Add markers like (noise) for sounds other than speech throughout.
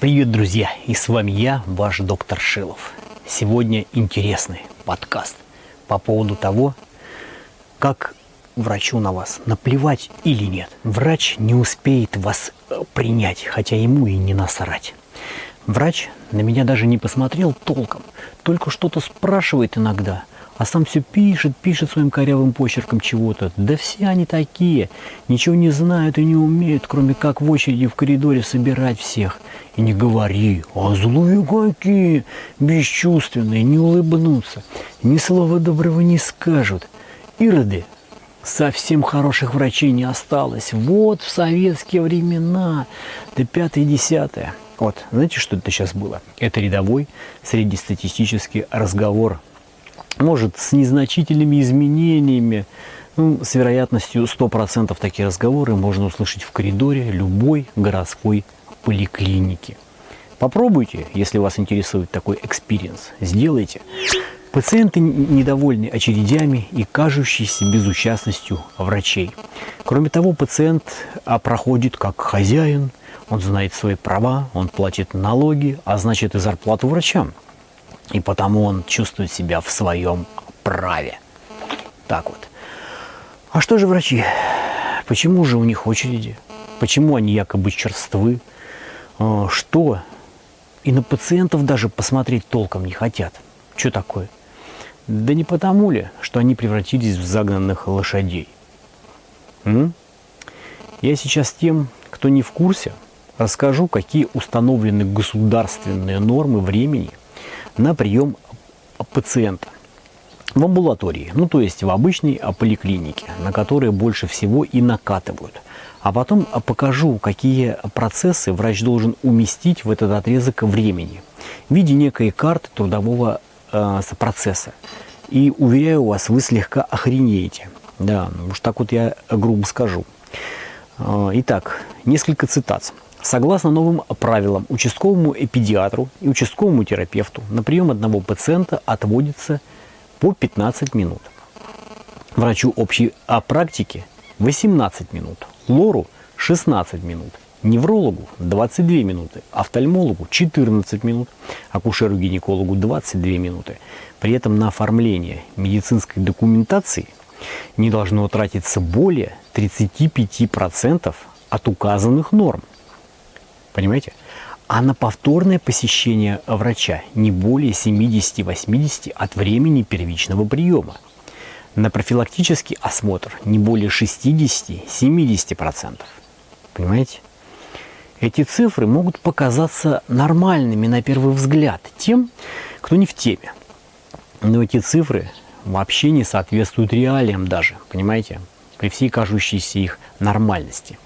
Привет, друзья! И с вами я, ваш доктор Шилов. Сегодня интересный подкаст по поводу того, как врачу на вас наплевать или нет. Врач не успеет вас э, принять, хотя ему и не насрать. Врач на меня даже не посмотрел толком, только что-то спрашивает иногда – а сам все пишет, пишет своим корявым почерком чего-то. Да все они такие, ничего не знают и не умеют, кроме как в очереди в коридоре собирать всех. И не говори, а злые какие, бесчувственные, не улыбнутся, ни слова доброго не скажут. Ироды, совсем хороших врачей не осталось. Вот в советские времена, да пятое-десятое. Вот, знаете, что это сейчас было? Это рядовой среднестатистический разговор может, с незначительными изменениями, ну, с вероятностью 100% такие разговоры можно услышать в коридоре любой городской поликлиники. Попробуйте, если вас интересует такой experience, сделайте. Пациенты недовольны очередями и кажущейся безучастностью врачей. Кроме того, пациент а, проходит как хозяин, он знает свои права, он платит налоги, а значит и зарплату врачам – и потому он чувствует себя в своем праве. Так вот. А что же врачи? Почему же у них очереди? Почему они якобы черствы? А, что? И на пациентов даже посмотреть толком не хотят. Что такое? Да не потому ли, что они превратились в загнанных лошадей? М? Я сейчас тем, кто не в курсе, расскажу, какие установлены государственные нормы времени – на прием пациента в амбулатории, ну то есть в обычной поликлинике, на которые больше всего и накатывают. А потом покажу, какие процессы врач должен уместить в этот отрезок времени в виде некой карты трудового э, процесса. И уверяю вас, вы слегка охренеете. Да, уж так вот я грубо скажу. Итак, несколько цитат. Согласно новым правилам, участковому педиатру и участковому терапевту на прием одного пациента отводится по 15 минут. Врачу общей практики 18 минут, лору 16 минут, неврологу 22 минуты, офтальмологу 14 минут, акушеру-гинекологу 22 минуты. При этом на оформление медицинской документации не должно тратиться более 35% от указанных норм. Понимаете? А на повторное посещение врача не более 70-80 от времени первичного приема. На профилактический осмотр не более 60-70%. Понимаете? Эти цифры могут показаться нормальными на первый взгляд тем, кто не в теме. Но эти цифры вообще не соответствуют реалиям даже, понимаете? При всей кажущейся их нормальности.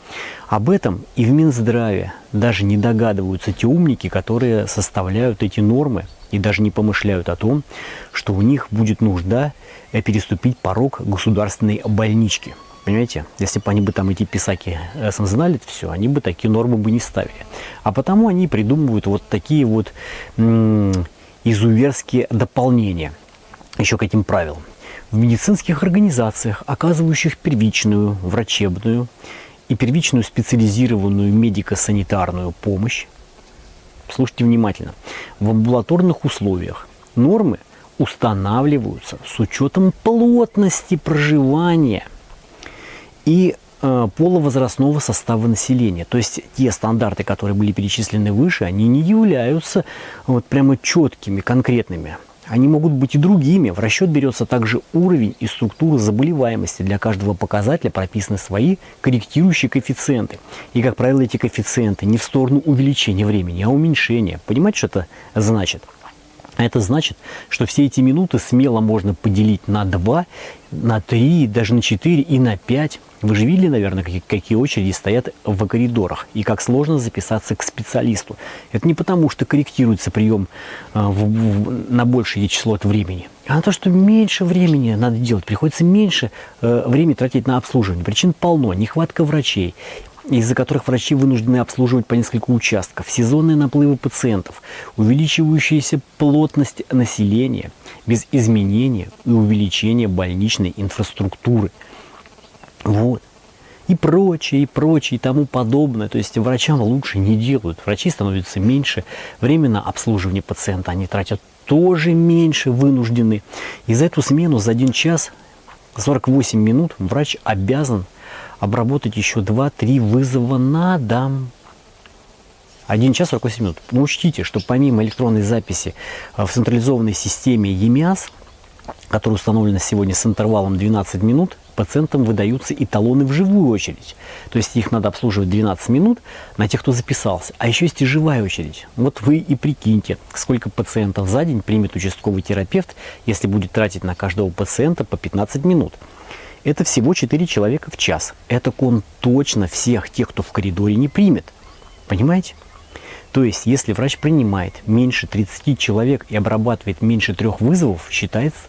Об этом и в Минздраве даже не догадываются те умники, которые составляют эти нормы и даже не помышляют о том, что у них будет нужда э, переступить порог государственной больнички. Понимаете, если бы они бы там эти писаки э, знали это все, они бы такие нормы бы не ставили. А потому они придумывают вот такие вот изуверские дополнения еще к этим правилам. В медицинских организациях, оказывающих первичную, врачебную и первичную специализированную медико-санитарную помощь, слушайте внимательно, в амбулаторных условиях нормы устанавливаются с учетом плотности проживания и э, половозрастного состава населения. То есть те стандарты, которые были перечислены выше, они не являются вот прямо четкими, конкретными. Они могут быть и другими. В расчет берется также уровень и структура заболеваемости. Для каждого показателя прописаны свои корректирующие коэффициенты. И, как правило, эти коэффициенты не в сторону увеличения времени, а уменьшения. Понимаете, что это значит? Это значит, что все эти минуты смело можно поделить на 2, на 3, даже на 4 и на 5. Вы же видели, наверное, какие, какие очереди стоят в коридорах и как сложно записаться к специалисту. Это не потому, что корректируется прием э, в, в, на большее число от времени, а на то, что меньше времени надо делать. Приходится меньше э, времени тратить на обслуживание. Причин полно. Нехватка врачей, из-за которых врачи вынуждены обслуживать по несколько участков, сезонные наплывы пациентов, увеличивающаяся плотность населения без изменения и увеличения больничной инфраструктуры. Вот. и прочее, и прочее, и тому подобное. То есть врачам лучше не делают. Врачи становятся меньше, время на обслуживание пациента они тратят тоже меньше, вынуждены. И за эту смену за один час 48 минут врач обязан обработать еще 2-3 вызова на дом. 1 час 48 минут. Но учтите, что помимо электронной записи в централизованной системе ЕМИАС, которая установлена сегодня с интервалом 12 минут, пациентам выдаются и талоны в живую очередь. То есть их надо обслуживать 12 минут на тех, кто записался. А еще есть и живая очередь. Вот вы и прикиньте, сколько пациентов за день примет участковый терапевт, если будет тратить на каждого пациента по 15 минут. Это всего 4 человека в час. Это он точно всех тех, кто в коридоре, не примет. Понимаете? То есть, если врач принимает меньше 30 человек и обрабатывает меньше трех вызовов, считается,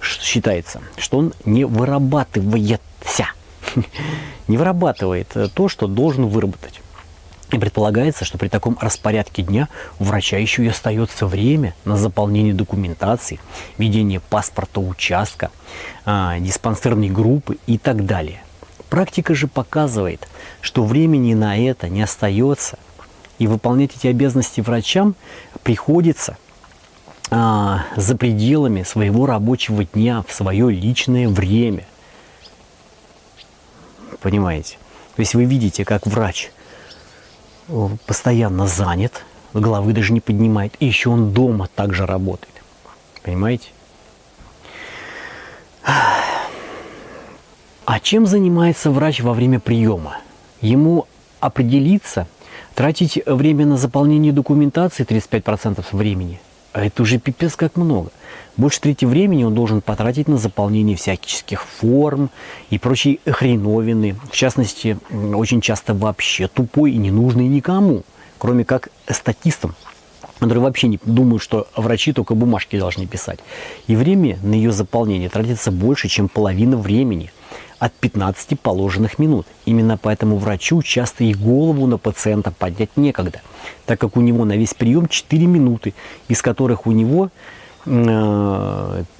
считается, что он не вырабатывается, (laughs) не вырабатывает то, что должен выработать. И предполагается, что при таком распорядке дня у врача еще и остается время на заполнение документации, ведение паспорта участка, а, диспансерной группы и так далее. Практика же показывает, что времени на это не остается, и выполнять эти обязанности врачам приходится а, за пределами своего рабочего дня, в свое личное время. Понимаете? То есть вы видите, как врач постоянно занят, головы даже не поднимает, и еще он дома также работает. Понимаете? А чем занимается врач во время приема? Ему определиться, тратить время на заполнение документации 35% времени – а это уже пипец как много. Больше трети времени он должен потратить на заполнение всяких форм и прочей хреновины. В частности, очень часто вообще тупой и ненужный никому, кроме как статистам, которые вообще не думают, что врачи только бумажки должны писать. И время на ее заполнение тратится больше, чем половина времени – от 15 положенных минут. Именно поэтому врачу часто и голову на пациента поднять некогда, так как у него на весь прием 4 минуты, из которых у него 5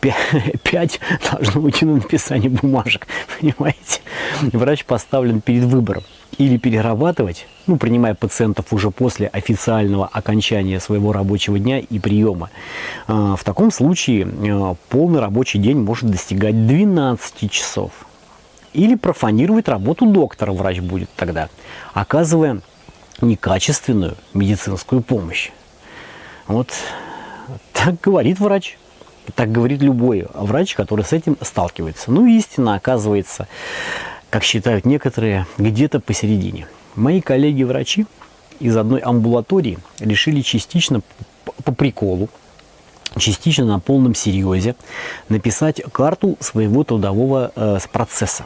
э, (laughs) должно уйти на написание бумажек, понимаете? Врач поставлен перед выбором или перерабатывать, ну, принимая пациентов уже после официального окончания своего рабочего дня и приема. Э, в таком случае э, полный рабочий день может достигать 12 часов. Или профанировать работу доктора врач будет тогда, оказывая некачественную медицинскую помощь. Вот так говорит врач. Так говорит любой врач, который с этим сталкивается. Ну, истина оказывается, как считают некоторые, где-то посередине. Мои коллеги-врачи из одной амбулатории решили частично по приколу, частично на полном серьезе написать карту своего трудового э, процесса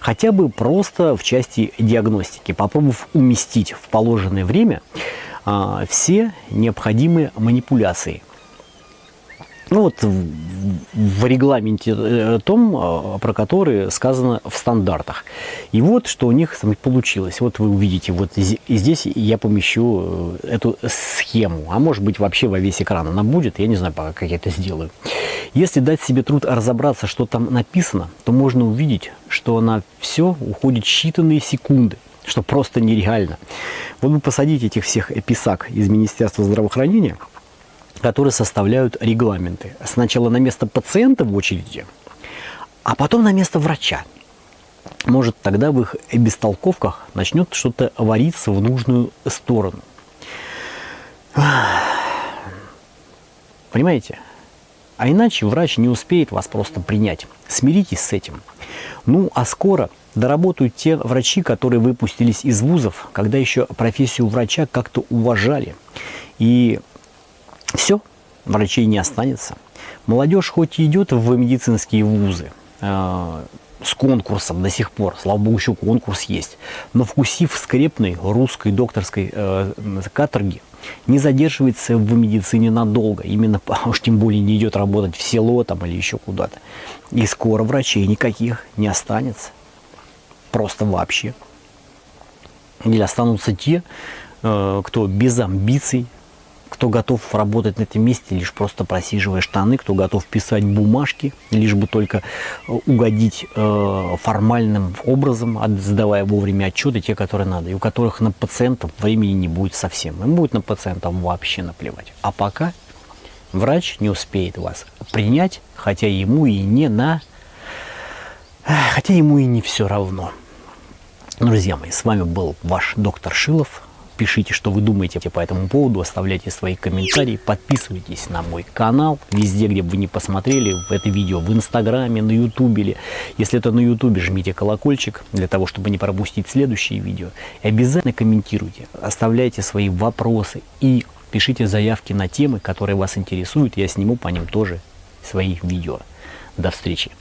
хотя бы просто в части диагностики, попробовав уместить в положенное время а, все необходимые манипуляции. Ну вот в, регламенте э, том, а, про который сказано в стандартах. И вот что у них получилось. Вот вы увидите, вот здесь я помещу э, эту схему. А может быть вообще во весь экран она будет. Я не знаю, пока как я это сделаю. Если дать себе труд разобраться, что там написано, то можно увидеть, что на все уходит считанные секунды что просто нереально. Вот вы посадите этих всех писак из Министерства здравоохранения – которые составляют регламенты. Сначала на место пациента в очереди, а потом на место врача. Может, тогда в их бестолковках начнет что-то вариться в нужную сторону. Понимаете? А иначе врач не успеет вас просто принять. Смиритесь с этим. Ну, а скоро доработают те врачи, которые выпустились из вузов, когда еще профессию врача как-то уважали. И все, врачей не останется. Молодежь хоть и идет в медицинские вузы, э, с конкурсом до сих пор, слава богу, еще конкурс есть, но вкусив скрепной русской докторской э, каторги, не задерживается в медицине надолго, именно, а уж тем более не идет работать в село там или еще куда-то. И скоро врачей никаких не останется, просто вообще. Или останутся те, э, кто без амбиций, кто готов работать на этом месте, лишь просто просиживая штаны, кто готов писать бумажки, лишь бы только э, угодить э, формальным образом, сдавая вовремя отчеты, те, которые надо, и у которых на пациентов времени не будет совсем. Им будет на пациентов вообще наплевать. А пока врач не успеет вас принять, хотя ему и не на... Хотя ему и не все равно. Друзья мои, с вами был ваш доктор Шилов. Пишите, что вы думаете по этому поводу, оставляйте свои комментарии, подписывайтесь на мой канал, везде, где бы вы не посмотрели это видео, в Инстаграме, на Ютубе. Если это на Ютубе, жмите колокольчик для того, чтобы не пропустить следующие видео. И обязательно комментируйте, оставляйте свои вопросы и пишите заявки на темы, которые вас интересуют. Я сниму по ним тоже свои видео. До встречи!